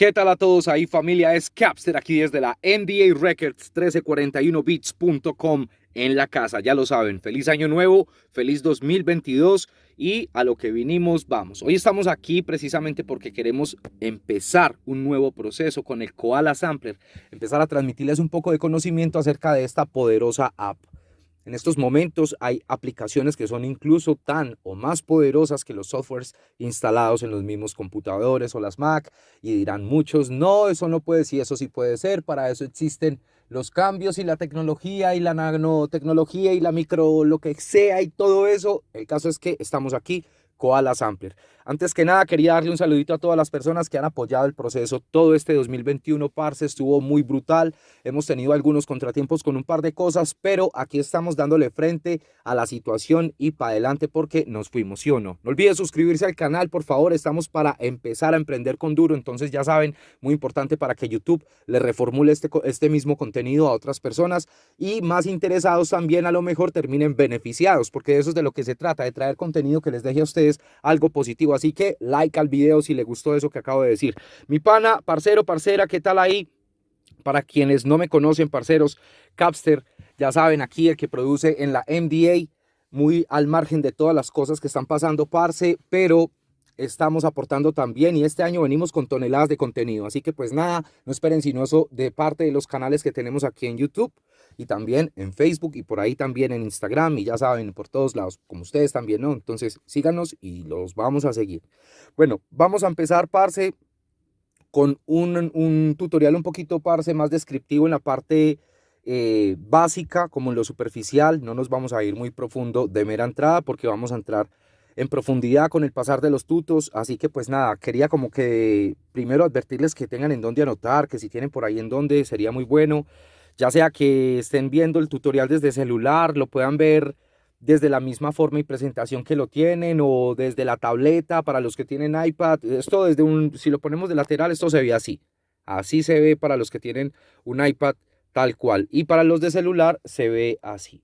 ¿Qué tal a todos ahí familia? Es Capster aquí desde la NDA Records 1341beats.com en la casa, ya lo saben. Feliz año nuevo, feliz 2022 y a lo que vinimos vamos. Hoy estamos aquí precisamente porque queremos empezar un nuevo proceso con el Koala Sampler, empezar a transmitirles un poco de conocimiento acerca de esta poderosa app. En estos momentos hay aplicaciones que son incluso tan o más poderosas que los softwares instalados en los mismos computadores o las Mac y dirán muchos, no, eso no puede, sí, eso sí puede ser, para eso existen los cambios y la tecnología y la nanotecnología y la micro, lo que sea y todo eso. El caso es que estamos aquí Koala Sampler. Antes que nada, quería darle un saludito a todas las personas que han apoyado el proceso. Todo este 2021, parce, estuvo muy brutal. Hemos tenido algunos contratiempos con un par de cosas, pero aquí estamos dándole frente a la situación y para adelante porque nos fuimos, ¿sí o no? No olviden suscribirse al canal, por favor. Estamos para empezar a emprender con duro. Entonces, ya saben, muy importante para que YouTube le reformule este, este mismo contenido a otras personas y más interesados también a lo mejor terminen beneficiados, porque eso es de lo que se trata, de traer contenido que les deje a ustedes algo positivo. Así que like al video si le gustó eso que acabo de decir. Mi pana, parcero, parcera, ¿qué tal ahí? Para quienes no me conocen, parceros, Capster, ya saben, aquí el que produce en la MDA, muy al margen de todas las cosas que están pasando, parce, pero estamos aportando también y este año venimos con toneladas de contenido. Así que pues nada, no esperen sino eso de parte de los canales que tenemos aquí en YouTube y también en Facebook y por ahí también en Instagram y ya saben, por todos lados, como ustedes también, ¿no? Entonces síganos y los vamos a seguir. Bueno, vamos a empezar, parce, con un, un tutorial un poquito, parce, más descriptivo en la parte eh, básica como en lo superficial. No nos vamos a ir muy profundo de mera entrada porque vamos a entrar en profundidad con el pasar de los tutos, así que pues nada, quería como que primero advertirles que tengan en dónde anotar, que si tienen por ahí en dónde sería muy bueno, ya sea que estén viendo el tutorial desde celular, lo puedan ver desde la misma forma y presentación que lo tienen o desde la tableta para los que tienen iPad, esto desde un, si lo ponemos de lateral, esto se ve así, así se ve para los que tienen un iPad tal cual y para los de celular se ve así.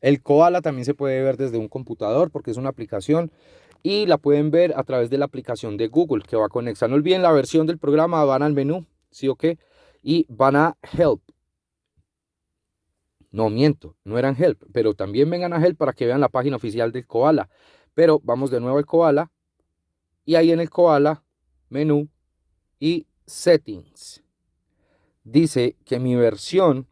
El Koala también se puede ver desde un computador porque es una aplicación y la pueden ver a través de la aplicación de Google que va con Nexa. No olviden la versión del programa, van al menú, ¿sí o qué? Y van a Help. No miento, no eran Help, pero también vengan a Help para que vean la página oficial del Koala. Pero vamos de nuevo al Koala y ahí en el Koala, menú y Settings. Dice que mi versión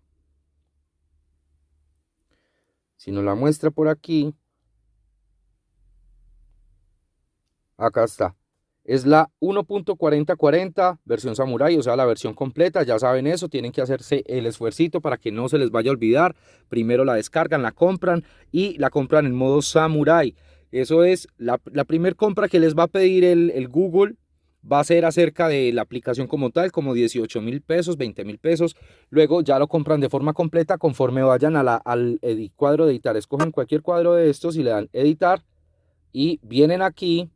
Si nos la muestra por aquí, acá está. Es la 1.4040 versión Samurai, o sea, la versión completa. Ya saben eso, tienen que hacerse el esfuercito para que no se les vaya a olvidar. Primero la descargan, la compran y la compran en modo Samurai. Eso es la, primera compra que les va a pedir el, el Google va a ser acerca de la aplicación como tal, como 18 mil pesos, 20 mil pesos. Luego ya lo compran de forma completa conforme vayan a la, al cuadro de editar. Escogen cualquier cuadro de estos y le dan editar. Y vienen aquí,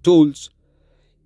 tools,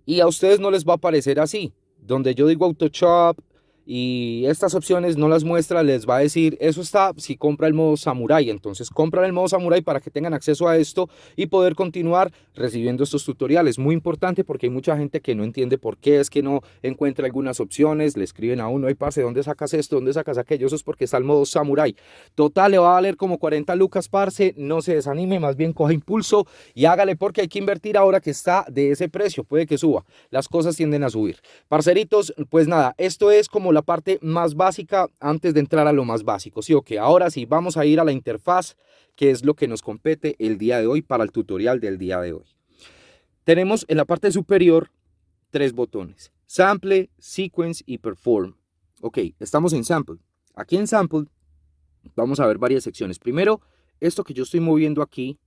y a ustedes no les va a aparecer así. Donde yo digo Autoshop, y estas opciones no las muestra, les va a decir, eso está si compra el modo Samurai, entonces compran el modo Samurai para que tengan acceso a esto y poder continuar recibiendo estos tutoriales, muy importante porque hay mucha gente que no entiende por qué es que no encuentra algunas opciones, le escriben a uno, ay parce, ¿dónde sacas esto? ¿dónde sacas aquello? Eso es porque está el modo Samurai, total le va a valer como 40 lucas parce, no se desanime, más bien coja impulso y hágale porque hay que invertir ahora que está de ese precio, puede que suba, las cosas tienden a subir, parceritos, pues nada, esto es como la parte más básica antes de entrar a lo más básico. Sí, ok, ahora sí, vamos a ir a la interfaz, que es lo que nos compete el día de hoy para el tutorial del día de hoy. Tenemos en la parte superior tres botones, Sample, Sequence y Perform. Ok, estamos en Sample. Aquí en Sample vamos a ver varias secciones. Primero, esto que yo estoy moviendo aquí,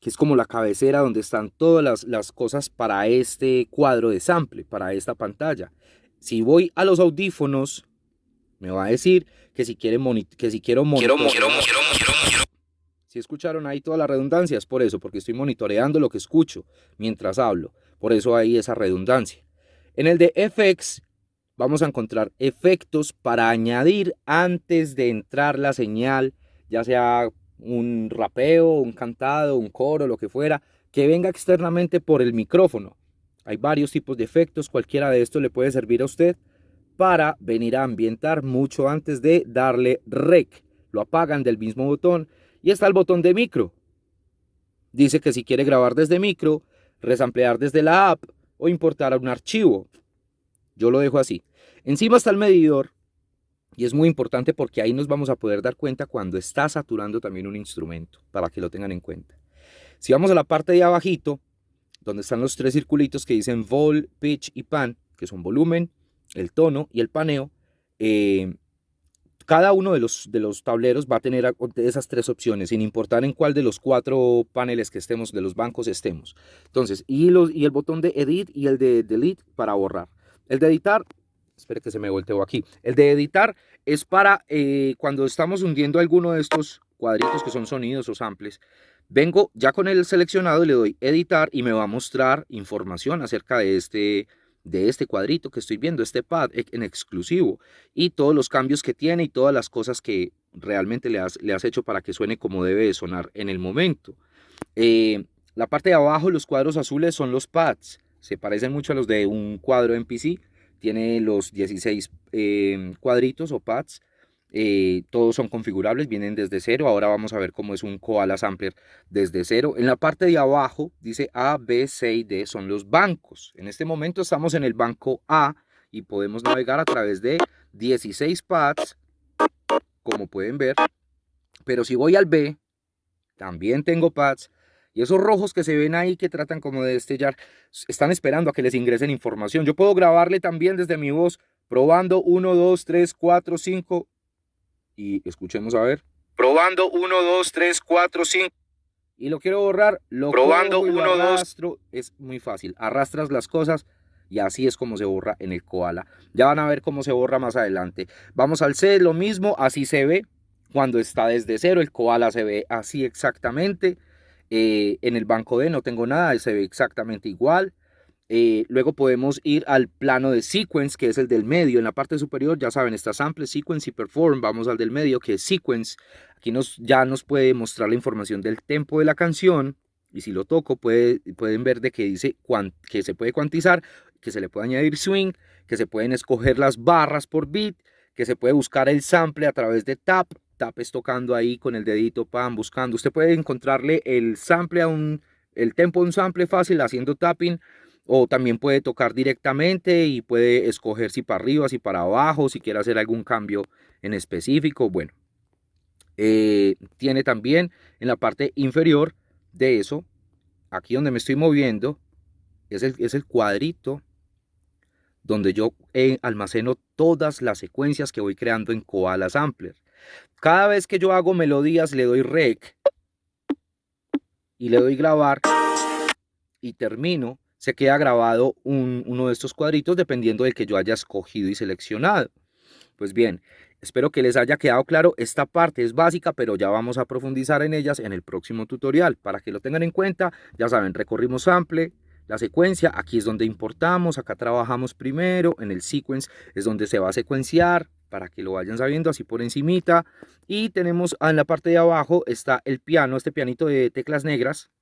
que es como la cabecera donde están todas las, las, cosas para este cuadro de sample, para esta pantalla. Si voy a los audífonos, me va a decir que si, quiere que si quiero monitorear. Si escucharon ahí todas las redundancias, por eso, porque estoy monitoreando lo que escucho mientras hablo. Por eso hay esa redundancia. En el de FX vamos a encontrar efectos para añadir antes de entrar la señal, ya sea un rapeo, un cantado, un coro, lo que fuera, que venga externamente por el micrófono. Hay varios tipos de efectos, cualquiera de estos le puede servir a usted para venir a ambientar mucho antes de darle rec. Lo apagan del mismo botón y está el botón de micro. Dice que si quiere grabar desde micro, resamplear desde la app o importar un archivo. Yo lo dejo así. Encima está el medidor y es muy importante porque ahí nos vamos a poder dar cuenta cuando está saturando también un instrumento, para que lo tengan en cuenta. Si vamos a la parte de abajito, donde están los tres circulitos que dicen vol, pitch y pan, que son volumen, el tono y el paneo, eh, cada uno de los, de los tableros va a tener esas tres opciones, sin importar en cuál de los cuatro paneles que estemos, de los bancos estemos. Entonces, y, los, y el botón de Edit y el de Delete para borrar. El de editar, espere que se me volteó aquí. El de editar es para eh, cuando estamos hundiendo alguno de estos cuadritos que son sonidos o samples. Vengo ya con el seleccionado le doy editar y me va a mostrar información acerca de este, de este cuadrito que estoy viendo, este pad en exclusivo y todos los cambios que tiene y todas las cosas que realmente le has, le has hecho para que suene como debe de sonar en el momento. Eh, la parte de abajo, los cuadros azules son los pads, se parecen mucho a los de un cuadro en PC, tiene los 16 eh, cuadritos o pads, eh, todos son configurables, vienen desde cero. Ahora vamos a ver cómo es un Koala Sampler desde cero. En la parte de abajo dice A, B, C y D son los bancos. En este momento estamos en el banco A y podemos navegar a través de 16 pads, como pueden ver. Pero si voy al B, también tengo pads. Y esos rojos que se ven ahí que tratan como de destellar, están esperando a que les ingresen información. Yo puedo grabarle también desde mi voz, probando 1, 2, 3, 4, 5, y escuchemos a ver. Probando 1, 2, 3, 4, 5. Y lo quiero borrar. Lo Probando 1, 2. Es muy fácil. Arrastras las cosas y así es como se borra en el koala. Ya van a ver cómo se borra más adelante. Vamos al C, lo mismo, así se ve cuando está desde cero. El koala se ve así exactamente. Eh, en el banco D no tengo nada, se ve exactamente igual. Eh, luego podemos ir al plano de sequence, que es el del medio. En la parte superior, ya saben, está sample, sequence y perform. Vamos al del medio, que es sequence. Aquí nos, ya nos puede mostrar la información del tempo de la canción. Y si lo toco, puede, pueden ver de que dice que se puede cuantizar, que se le puede añadir swing, que se pueden escoger las barras por beat, que se puede buscar el sample a través de tap. Tap es tocando ahí con el dedito, pan, buscando. Usted puede encontrarle el sample a un, el tempo a un sample fácil haciendo tapping o también puede tocar directamente y puede escoger si para arriba, si para abajo, si quiere hacer algún cambio en específico. Bueno, eh, tiene también en la parte inferior de eso, aquí donde me estoy moviendo, es el, es el cuadrito donde yo eh, almaceno todas las secuencias que voy creando en Koala Sampler. Cada vez que yo hago melodías le doy rec y le doy grabar y termino se queda grabado uno de estos cuadritos dependiendo del que yo haya escogido y seleccionado. Pues bien, espero que les haya quedado claro. Esta parte es básica, pero ya vamos a profundizar en ellas en el próximo tutorial. Para que lo tengan en cuenta, ya saben, recorrimos sample, la secuencia, aquí es donde importamos, acá trabajamos primero, en el sequence es donde se va a secuenciar, para que lo vayan sabiendo así por encimita. Y tenemos en la parte de abajo está el piano, este pianito de teclas negras,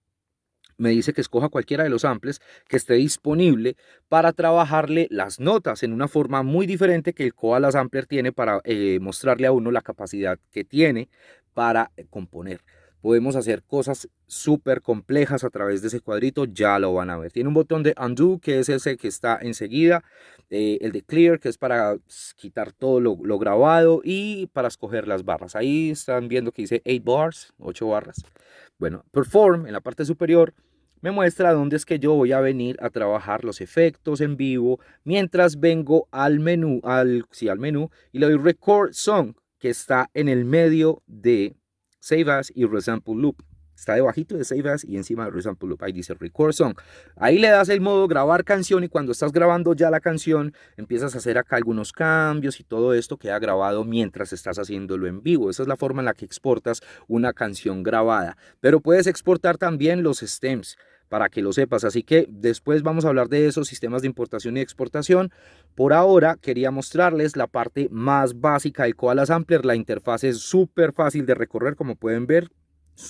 me dice que escoja cualquiera de los samples que esté disponible para trabajarle las notas en una forma muy diferente que el Koala Sampler tiene para eh, mostrarle a uno la capacidad que tiene para eh, componer. Podemos hacer cosas súper complejas a través de ese cuadrito, ya lo van a ver. Tiene un botón de undo, que es ese que está enseguida, eh, el de clear, que es para quitar todo lo, grabado y para escoger las barras. Ahí están viendo que dice 8 bars, 8 barras. Bueno, perform en la parte superior me muestra dónde es que yo voy a venir a trabajar los efectos en vivo mientras vengo al menú, al, al menú y le doy Record Song que está en el medio de Save As y Resample Loop. Está debajito de Save As y encima de Resample Loop. Ahí dice Record Song. Ahí le das el modo grabar canción y cuando estás grabando ya la canción empiezas a hacer acá algunos cambios y todo esto queda grabado mientras estás haciéndolo en vivo. Esa es la forma en la que exportas una canción grabada. Pero puedes exportar también los stems para que lo sepas. Así que después vamos a hablar de esos sistemas de importación y exportación. Por ahora quería mostrarles la parte más básica del Koala Sampler. La interfaz es súper fácil de recorrer, como pueden ver,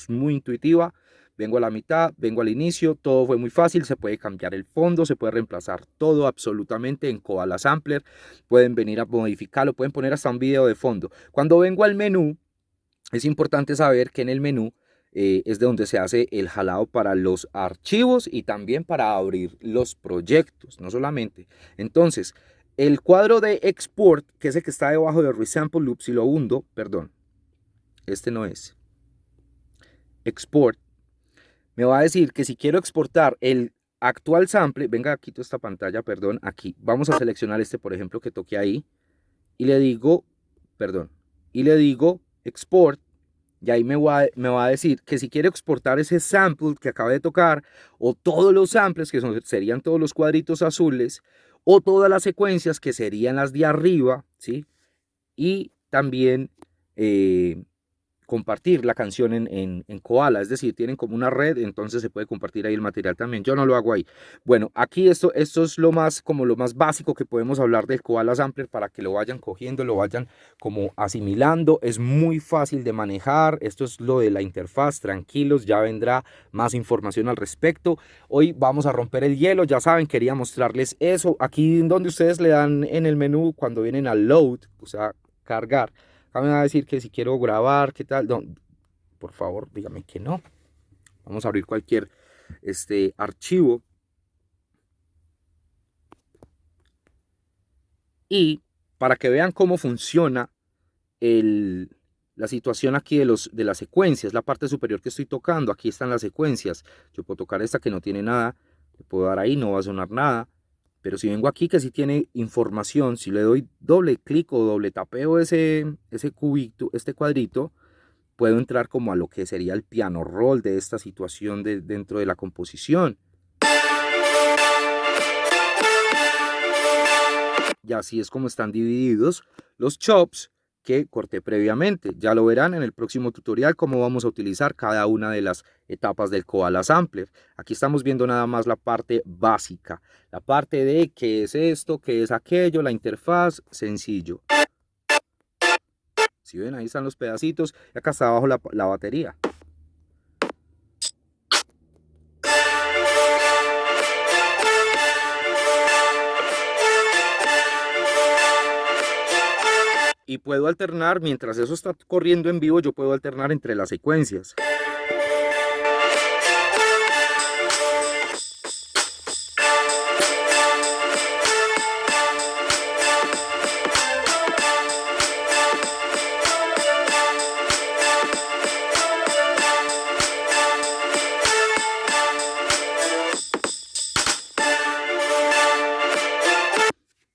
muy intuitiva. vengo a la mitad, vengo al inicio, todo fue muy fácil, se puede cambiar el fondo, se puede reemplazar todo absolutamente en Koala Sampler, pueden venir a modificarlo, pueden poner hasta un video de fondo. Cuando vengo al menú, es importante saber que en el menú eh, es de donde se hace el jalado para los archivos y también para abrir los proyectos, no solamente. Entonces, el cuadro de export, que es el que está debajo de resample loop, si lo hundo, perdón, este no es. Export, me va a decir que si quiero exportar el actual sample, venga, quito esta pantalla, perdón, aquí, vamos a seleccionar este, por ejemplo, que toque ahí, y le digo, perdón, y le digo export, y ahí me va, me va, a decir que si quiero exportar ese sample que acaba de tocar, o todos los samples, que serían todos los cuadritos azules, o todas las secuencias, que serían las de arriba, ¿sí? Y también eh, compartir la canción en, en, Koala, es decir, tienen como una red, entonces se puede compartir ahí el material también. Yo no lo hago ahí. Bueno, aquí esto, esto es lo más, como lo más básico que podemos hablar del Koala Sampler para que lo vayan cogiendo, lo vayan como asimilando. Es muy fácil de manejar. Esto es lo de la interfaz, tranquilos, ya vendrá más información al respecto. Hoy vamos a romper el hielo, ya saben, quería mostrarles eso. Aquí donde ustedes le dan en el menú cuando vienen al load, o sea, cargar Acá me va a decir que si quiero grabar, qué tal. por favor, dígame que no. Vamos a abrir cualquier este, archivo. Y para que vean cómo funciona la situación aquí de, los, de las secuencias, la parte superior que estoy tocando, aquí están las secuencias. Yo puedo tocar esta que no tiene nada, le puedo dar ahí, no va a sonar nada. Pero si vengo aquí que si tiene información, si le doy doble clic o doble tapeo ese, ese cubito, este cuadrito, puedo entrar como a lo que sería el piano roll de esta situación de, dentro de la composición. Y así es como están divididos los chops que corté previamente. Ya lo verán en el próximo tutorial cómo vamos a utilizar cada una de las etapas del Koala Sampler. Aquí estamos viendo nada más la parte básica, la parte de qué es esto, qué es aquello, la interfaz, sencillo. Si ven, ahí están los pedacitos y acá está abajo la, la batería. Y puedo alternar, mientras eso está corriendo en vivo, yo puedo alternar entre las secuencias.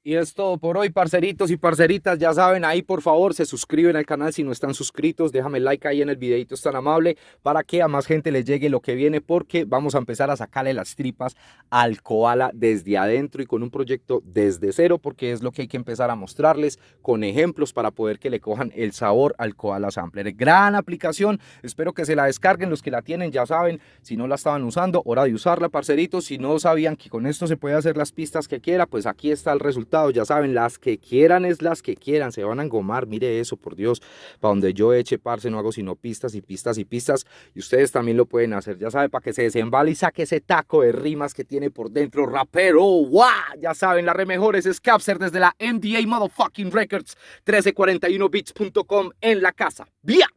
Y es todo por hoy, parceritos y parceritas. Ya saben, ahí por favor se suscriben al canal si no están suscritos. Déjame like ahí en el videito, es tan amable, para que a más gente le llegue lo que viene, porque vamos a empezar a sacarle las tripas al koala desde adentro y con un proyecto desde cero, porque es lo que hay que empezar a mostrarles con ejemplos para poder que le cojan el sabor al koala sampler. Gran aplicación, espero que se la descarguen. Los que la tienen ya saben, si no la estaban usando, hora de usarla, parceritos. Si no sabían que con esto se puede hacer las pistas que quiera, pues aquí está el resultado ya saben, las que quieran es las que quieran, se van a engomar, mire eso, por Dios, para donde yo eche parce no hago sino pistas y pistas y pistas, y ustedes también lo pueden hacer, ya saben, para que se desembale y saque ese taco de rimas que tiene por dentro, rapero, ¡guau! Ya saben, la re mejor es Scapser desde la MDA Motherfucking Records, 1341bits.com en la casa, ¡Vía!